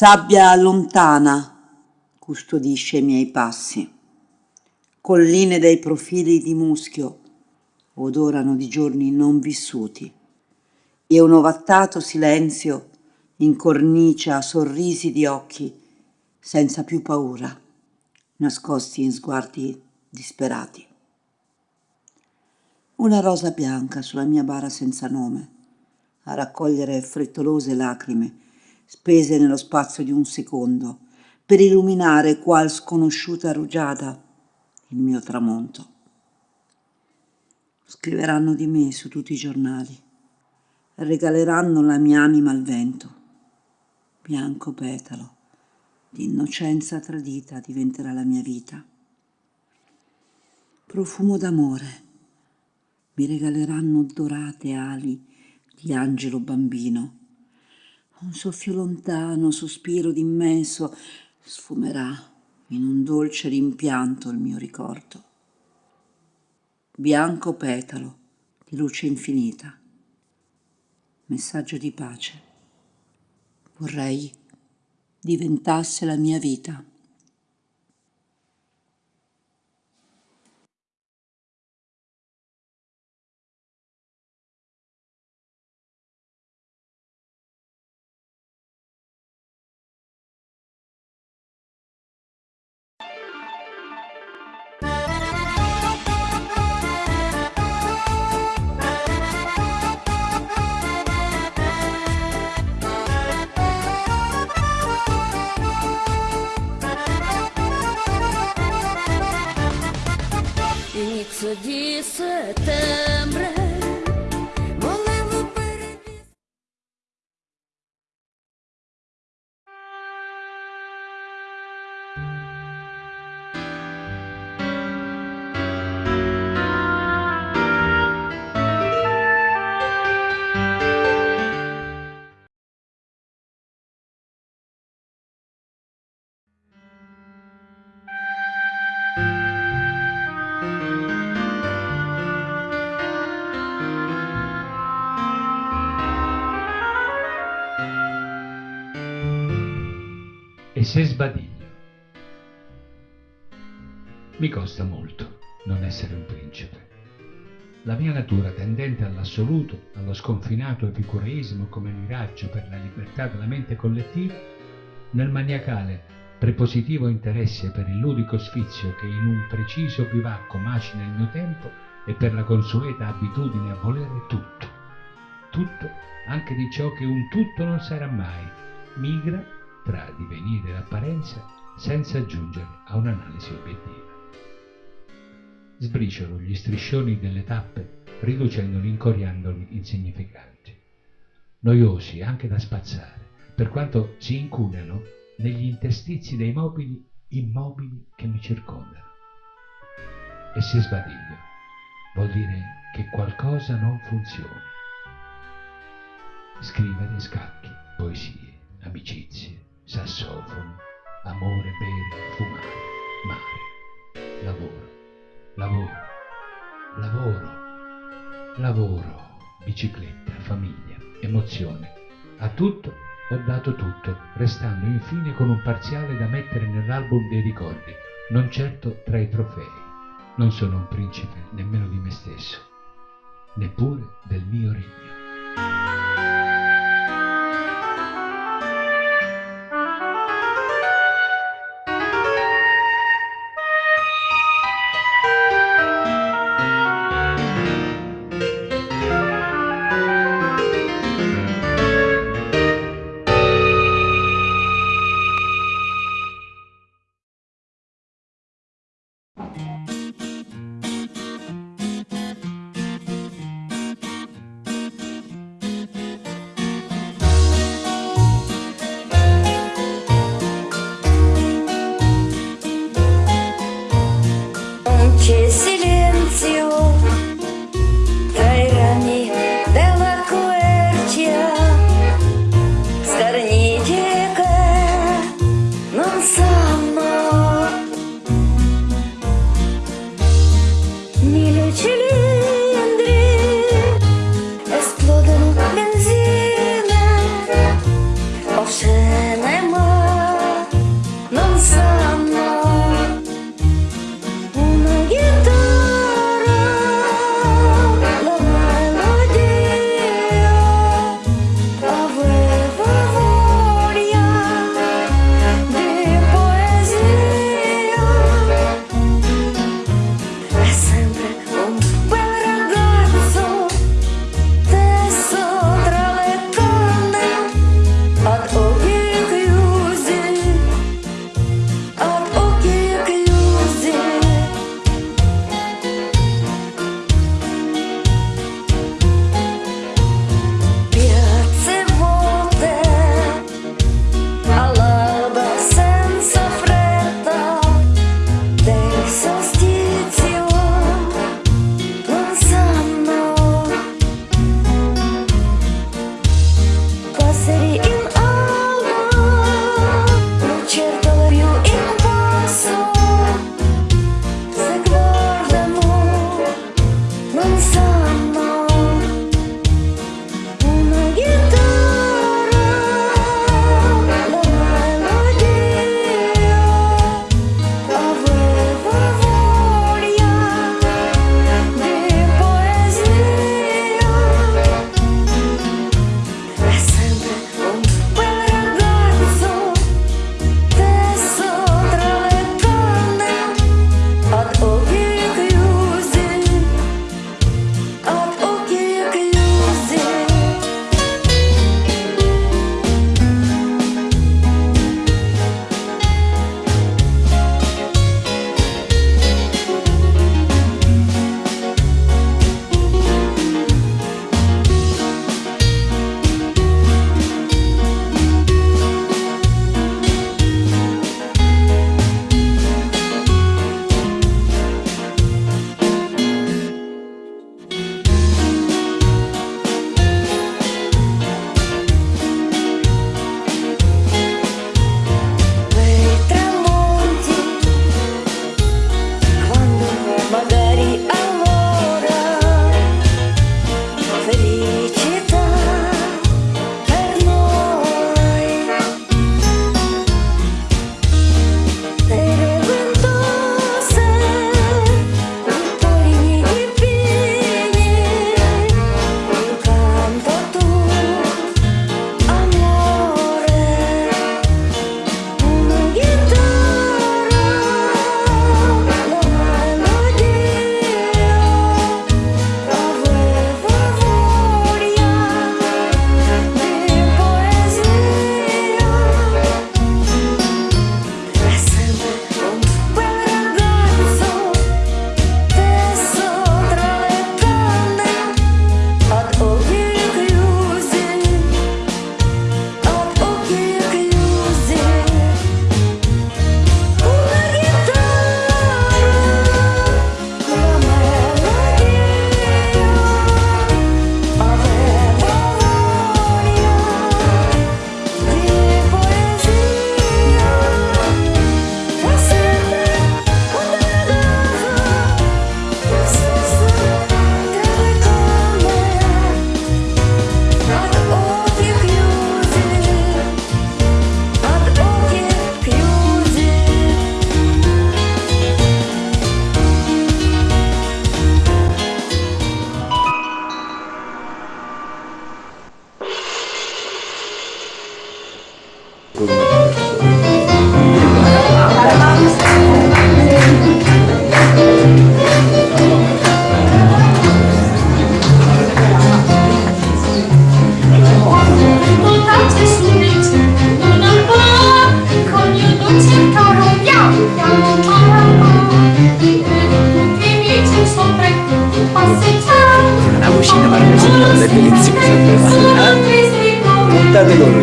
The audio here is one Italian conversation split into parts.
Sabbia lontana custodisce i miei passi. Colline dai profili di muschio odorano di giorni non vissuti e un ovattato silenzio incornicia sorrisi di occhi senza più paura, nascosti in sguardi disperati. Una rosa bianca sulla mia bara senza nome, a raccogliere frettolose lacrime spese nello spazio di un secondo, per illuminare qual sconosciuta rugiada il mio tramonto. Scriveranno di me su tutti i giornali, regaleranno la mia anima al vento. Bianco petalo, di innocenza tradita diventerà la mia vita. Profumo d'amore, mi regaleranno dorate ali di angelo bambino un soffio lontano, sospiro d'immenso, sfumerà in un dolce rimpianto il mio ricordo. Bianco petalo di luce infinita, messaggio di pace. Vorrei diventasse la mia vita. Inizio di sbadiglio? Mi costa molto non essere un principe. La mia natura tendente all'assoluto, allo sconfinato epicureismo come miraggio per la libertà della mente collettiva, nel maniacale prepositivo interesse per il ludico sfizio che in un preciso bivacco macina il mio tempo e per la consueta abitudine a volere tutto. Tutto, anche di ciò che un tutto non sarà mai, migra divenire l'apparenza senza giungere a un'analisi obiettiva. Sbriciolo gli striscioni delle tappe riducendoli, incoriandoli insignificanti, noiosi anche da spazzare, per quanto si incunano negli interstizi dei mobili immobili che mi circondano. E se sbadiglio, vuol dire che qualcosa non funziona. Scrivere scacchi, poesie, amicizie, sassofono, amore, bere, fumare, mare, lavoro, lavoro, lavoro, lavoro, bicicletta, famiglia, emozione. A tutto ho dato tutto, restando infine con un parziale da mettere nell'album dei ricordi, non certo tra i trofei. Non sono un principe nemmeno di me stesso, neppure del mio regno.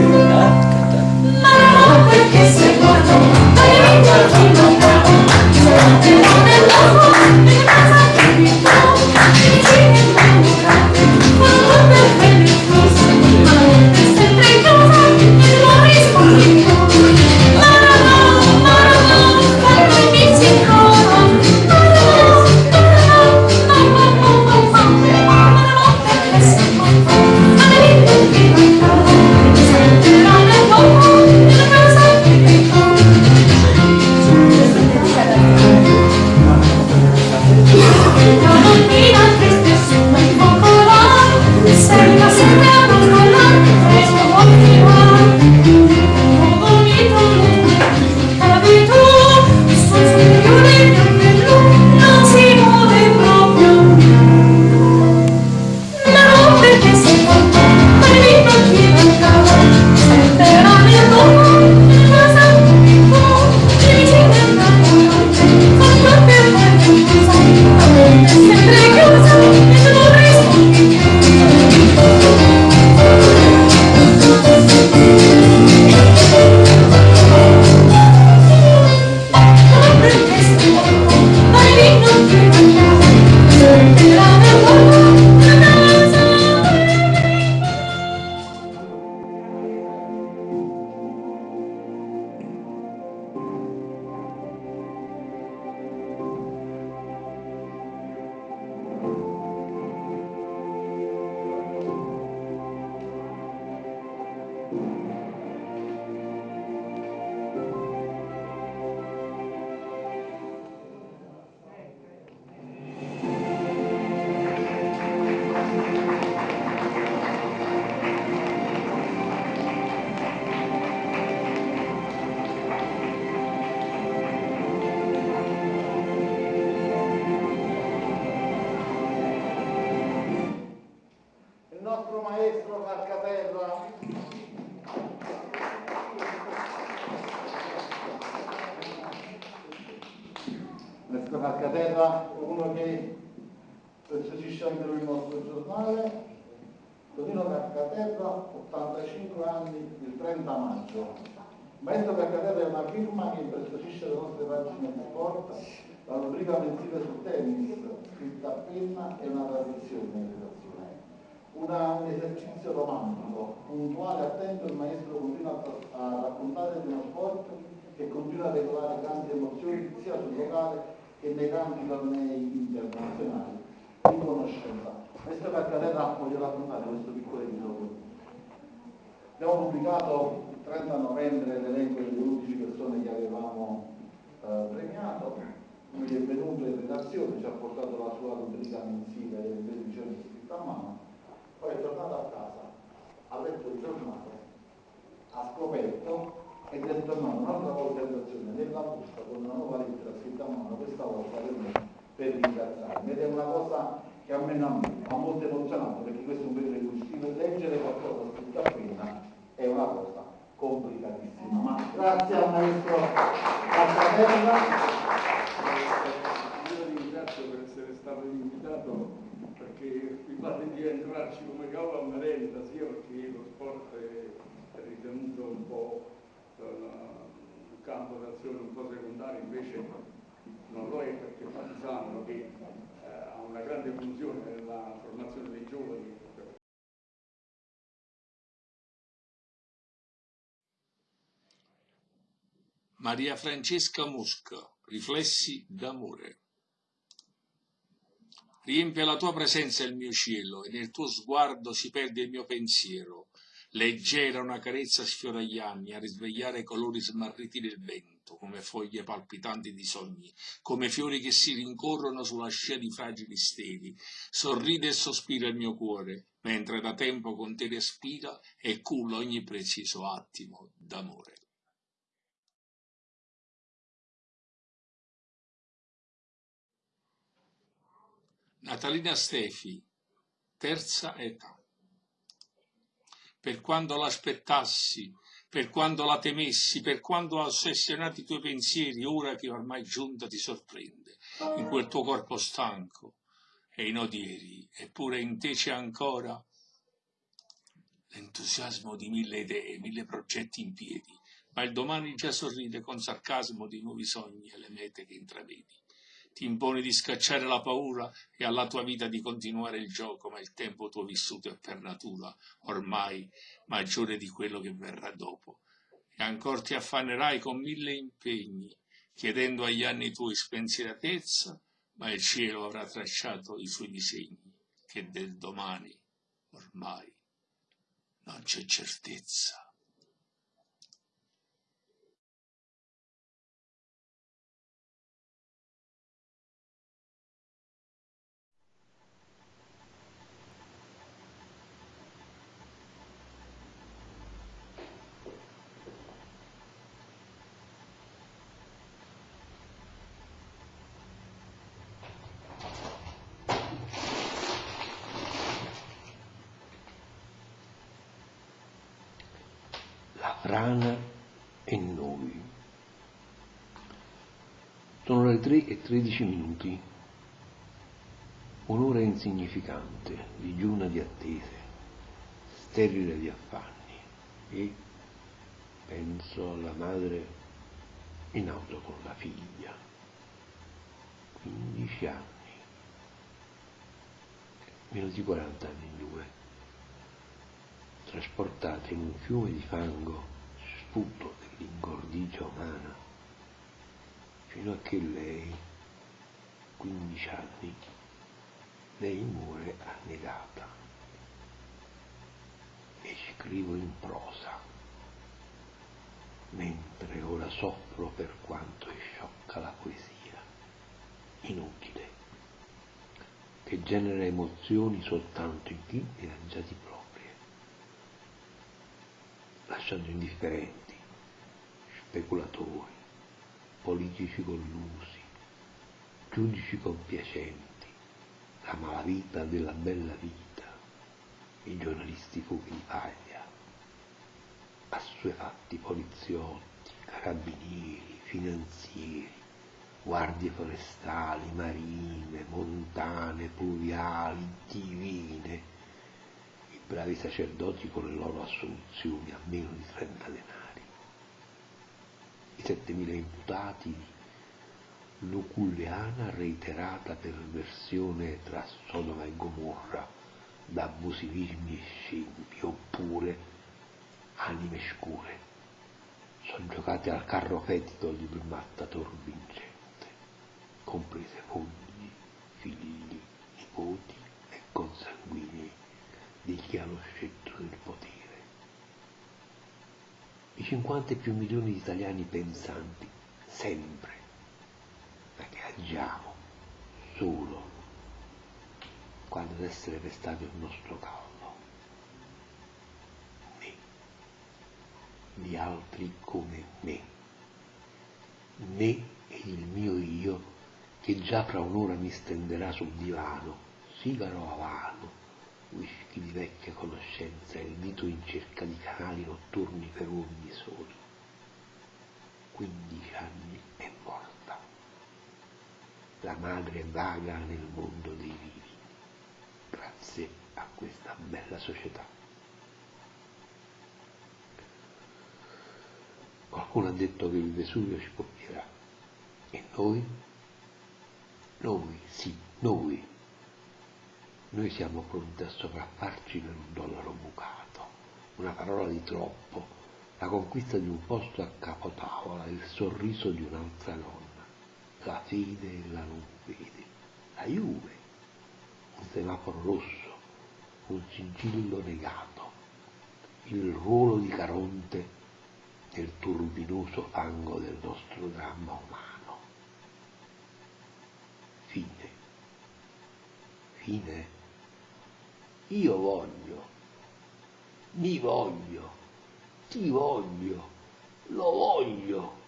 Não, porque lui il nostro giornale, Tonino Calcaterra, 85 anni, il 30 maggio. Maestro Calcaterra è una firma che impreziosisce le nostre pagine di sport, la rubrica mensile sul tennis, scritta a penna, è una tradizione in. Una, un esercizio romantico, puntuale, attento, il maestro continua a, a raccontare di uno sport che continua a regolare grandi emozioni sia sul locale che nei grandi tornei internazionali di conoscenza. Questo Calcaterra voglio raccontare questo piccolo episodio. Abbiamo pubblicato il 30 novembre l'elenco delle 11 persone che avevamo eh, premiato, lui è venuto in redazione, ci ha portato la sua rubrica mensile delle televisioni scritta a mano, poi è tornato a casa, ha letto il giornale, ha scoperto ed è tornato un'altra volta in redazione nella busta con una nuova lettera scritta a mano, questa volta per me, per ringraziarmi. Ed è una cosa che a me non ha molto emozionato perché questo è un periodo in cui scrivere, leggere qualcosa scritto a penna è una cosa complicatissima. Ma grazie al maestro Cazzatella. Io ringrazio per essere stato invitato perché mi pare di entrarci come cavolo a merenda, sia perché lo sport è ritenuto un po' un campo d'azione un po' secondario, invece non lo è perché Partizano che eh, ha una grande funzione nella formazione dei giovani. Maria Francesca Mosca, Riflessi d'amore. Riempie la tua presenza il mio cielo e nel tuo sguardo si perde il mio pensiero. Leggera una carezza sfiora gli anni a risvegliare i colori smarriti del vento, come foglie palpitanti di sogni, come fiori che si rincorrono sulla scia di fragili steli. Sorride e sospira il mio cuore, mentre da tempo con te respira e culla ogni preciso attimo d'amore. Natalina Stefi, terza età. Per quando l'aspettassi, per quando la temessi, per quando ossessionati i tuoi pensieri, ora che ormai giunta ti sorprende, in quel tuo corpo stanco e in odieri, eppure in te c'è ancora l'entusiasmo di mille idee, mille progetti in piedi, ma il domani già sorride con sarcasmo di nuovi sogni e le mete che intravedi ti imponi di scacciare la paura e alla tua vita di continuare il gioco, ma il tempo tuo vissuto è per natura ormai maggiore di quello che verrà dopo. E ancora ti affannerai con mille impegni, chiedendo agli anni tuoi spensieratezza, ma il cielo avrà tracciato i suoi disegni, che del domani ormai non c'è certezza. E noi. Sono le 3 e 13 minuti, un'ora insignificante, digiuna di attese, sterile di affanni e penso alla madre in auto con la figlia, 15 anni, meno di 40 anni in due, trasportate in un fiume di fango sputo dell'ingordigia umana, fino a che lei, 15 anni, lei muore annegata. E scrivo in prosa, mentre ora soffro per quanto è sciocca la poesia, inutile, che genera emozioni soltanto in chi ne ha già di proprie, lasciando indifferenti speculatori, politici collusi, giudici compiacenti, la malavita della bella vita, i giornalisti fuochi di paglia, assuefatti poliziotti, carabinieri, finanzieri, guardie forestali, marine, montane, pluviali, divine, bravi sacerdoti con le loro assoluzioni a meno di 30 denari, i 7000 imputati di luculliana reiterata perversione tra Sodoma e Gomorra da abusivismi e scempi, oppure anime scure, soggiocate al carro fetido di un mattatore vincente comprese mogli, figli, nipoti e consanguinei di chi ha lo scettro del potere. I 50 e più milioni di italiani pensanti, sempre, che agiamo solo quando ad essere pestato il nostro cavallo, me, di altri come me, me e il mio io che già fra un'ora mi stenderà sul divano, sigaro a vano, whisky di vecchia conoscenza e il dito in cerca di canali notturni per uomini soli. Quindici anni è morta. La madre vaga nel mondo dei vivi, grazie a questa bella società. Qualcuno ha detto che il Vesuvio ci colpirà e noi noi, sì, noi. Noi siamo pronti a sopraffarci per un dollaro bucato, una parola di troppo, la conquista di un posto a capotavola, il sorriso di un'altra donna, la fede e la non fede, la Juve, un semaforo rosso, un sigillo negato, il ruolo di Caronte nel turbinoso fango del nostro dramma umano fine. Fine. Io voglio, mi voglio, ti voglio, lo voglio.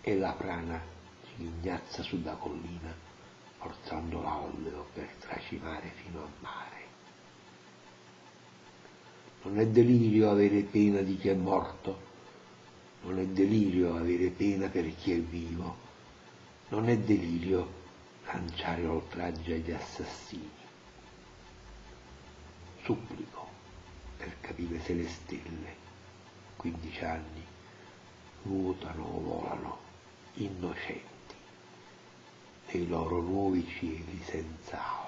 E la prana si ghignazza sulla collina, forzando l'alveo per tracimare fino a mare. Non è delirio avere pena di chi è morto, non è delirio avere pena per chi è vivo, non è delirio lanciare oltraggi agli assassini. Supplico per capire se le stelle, 15 anni, nuotano o volano innocenti nei loro nuovi cieli senza alba.